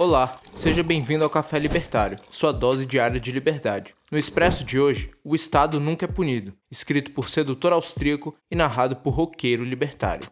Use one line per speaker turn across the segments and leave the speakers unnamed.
Olá, seja bem-vindo ao Café Libertário, sua dose diária de liberdade. No Expresso de hoje, O Estado Nunca é Punido, escrito por sedutor austríaco e narrado por roqueiro libertário.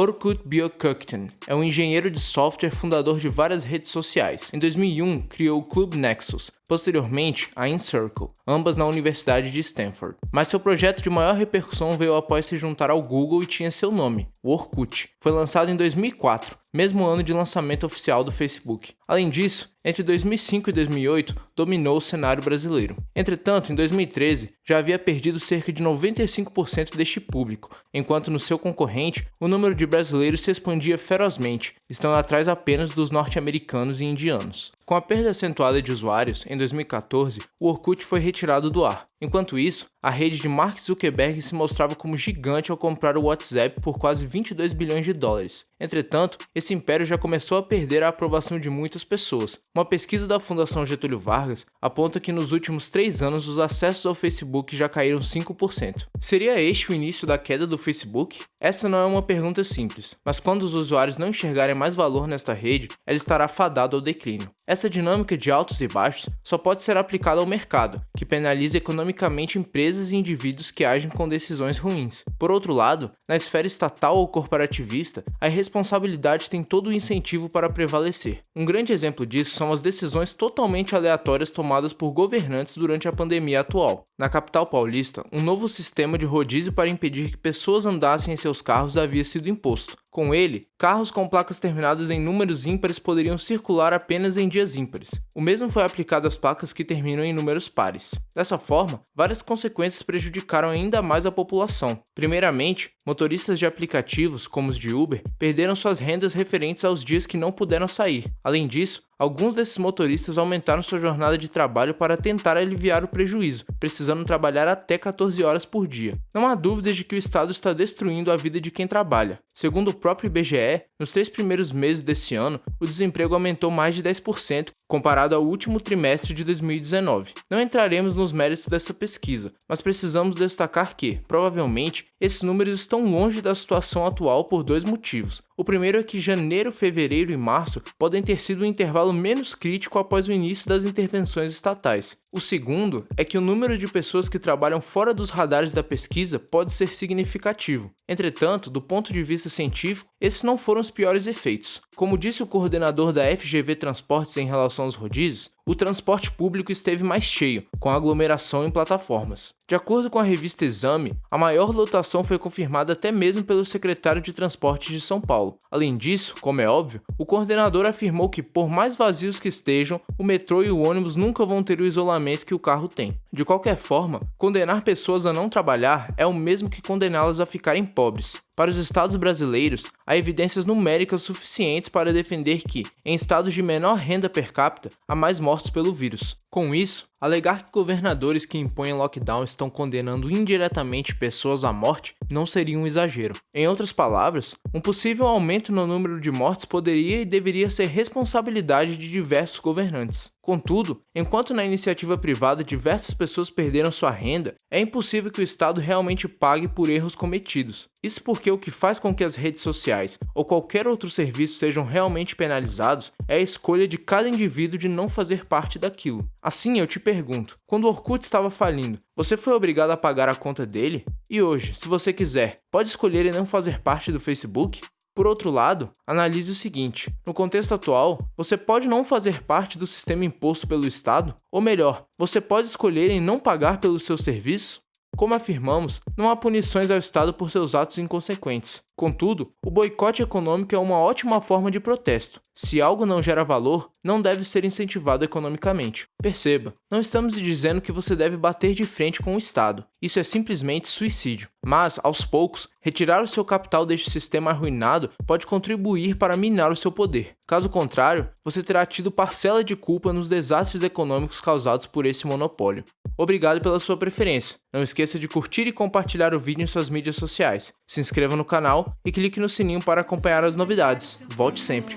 Orkut Björkökten é um engenheiro de software fundador de várias redes sociais. Em 2001, criou o Club Nexus, posteriormente a InCircle, ambas na Universidade de Stanford. Mas seu projeto de maior repercussão veio após se juntar ao Google e tinha seu nome, o Orkut. Foi lançado em 2004, mesmo ano de lançamento oficial do Facebook. Além disso, entre 2005 e 2008, dominou o cenário brasileiro. Entretanto, em 2013, já havia perdido cerca de 95% deste público, enquanto no seu concorrente, o número de brasileiros se expandia ferozmente, estando atrás apenas dos norte-americanos e indianos. Com a perda acentuada de usuários, em 2014, o Orkut foi retirado do ar. Enquanto isso, a rede de Mark Zuckerberg se mostrava como gigante ao comprar o WhatsApp por quase 22 bilhões de dólares. Entretanto, esse império já começou a perder a aprovação de muitas pessoas. Uma pesquisa da Fundação Getúlio Vargas aponta que nos últimos três anos os acessos ao Facebook já caíram 5%. Seria este o início da queda do Facebook? Essa não é uma pergunta simples, mas quando os usuários não enxergarem mais valor nesta rede, ela estará fadada ao declínio. Essa dinâmica de altos e baixos só pode ser aplicada ao mercado, que penaliza economicamente empresas e indivíduos que agem com decisões ruins. Por outro lado, na esfera estatal ou corporativista, a irresponsabilidade tem todo o incentivo para prevalecer. Um grande exemplo disso são as decisões totalmente aleatórias tomadas por governantes durante a pandemia atual. Na capital paulista, um novo sistema de rodízio para impedir que pessoas andassem em seus carros havia sido imposto. Com ele, carros com placas terminadas em números ímpares poderiam circular apenas em dias ímpares. O mesmo foi aplicado às placas que terminam em números pares. Dessa forma, várias consequências prejudicaram ainda mais a população. Primeiramente, motoristas de aplicativos, como os de Uber, perderam suas rendas referentes aos dias que não puderam sair. Além disso, Alguns desses motoristas aumentaram sua jornada de trabalho para tentar aliviar o prejuízo, precisando trabalhar até 14 horas por dia. Não há dúvidas de que o Estado está destruindo a vida de quem trabalha. Segundo próprio IBGE, nos três primeiros meses desse ano, o desemprego aumentou mais de 10% comparado ao último trimestre de 2019. Não entraremos nos méritos dessa pesquisa, mas precisamos destacar que, provavelmente, esses números estão longe da situação atual por dois motivos. O primeiro é que janeiro, fevereiro e março podem ter sido um intervalo menos crítico após o início das intervenções estatais. O segundo é que o número de pessoas que trabalham fora dos radares da pesquisa pode ser significativo. Entretanto, do ponto de vista científico, esses não foram os piores efeitos. Como disse o coordenador da FGV Transportes em relação aos rodízios, o transporte público esteve mais cheio, com aglomeração em plataformas. De acordo com a revista Exame, a maior lotação foi confirmada até mesmo pelo secretário de Transporte de São Paulo. Além disso, como é óbvio, o coordenador afirmou que, por mais vazios que estejam, o metrô e o ônibus nunca vão ter o isolamento que o carro tem. De qualquer forma, condenar pessoas a não trabalhar é o mesmo que condená-las a ficarem pobres. Para os estados brasileiros, há evidências numéricas suficientes para defender que, em estados de menor renda per capita, há mais mortos pelo vírus. Com isso, alegar que governadores que impõem lockdown estão condenando indiretamente pessoas à morte não seria um exagero. Em outras palavras, um possível aumento no número de mortes poderia e deveria ser responsabilidade de diversos governantes. Contudo, enquanto na iniciativa privada diversas pessoas perderam sua renda, é impossível que o Estado realmente pague por erros cometidos. Isso porque o que faz com que as redes sociais ou qualquer outro serviço sejam realmente penalizados é a escolha de cada indivíduo de não fazer parte daquilo. Assim, eu te pergunto, quando o Orkut estava falindo, você foi obrigado a pagar a conta dele? E hoje, se você quiser, pode escolher e não fazer parte do Facebook? Por outro lado, analise o seguinte: no contexto atual, você pode não fazer parte do sistema imposto pelo Estado, ou melhor, você pode escolher em não pagar pelo seu serviço? Como afirmamos, não há punições ao Estado por seus atos inconsequentes. Contudo, o boicote econômico é uma ótima forma de protesto. Se algo não gera valor, não deve ser incentivado economicamente. Perceba, não estamos dizendo que você deve bater de frente com o Estado. Isso é simplesmente suicídio. Mas, aos poucos, retirar o seu capital deste sistema arruinado pode contribuir para minar o seu poder. Caso contrário, você terá tido parcela de culpa nos desastres econômicos causados por esse monopólio. Obrigado pela sua preferência. Não esqueça de curtir e compartilhar o vídeo em suas mídias sociais. Se inscreva no canal e clique no sininho para acompanhar as novidades. Volte sempre.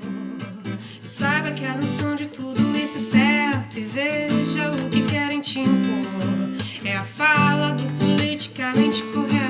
Saiba que a noção de tudo isso é certo e veja o que querem te impor. É a fala do politicamente correto.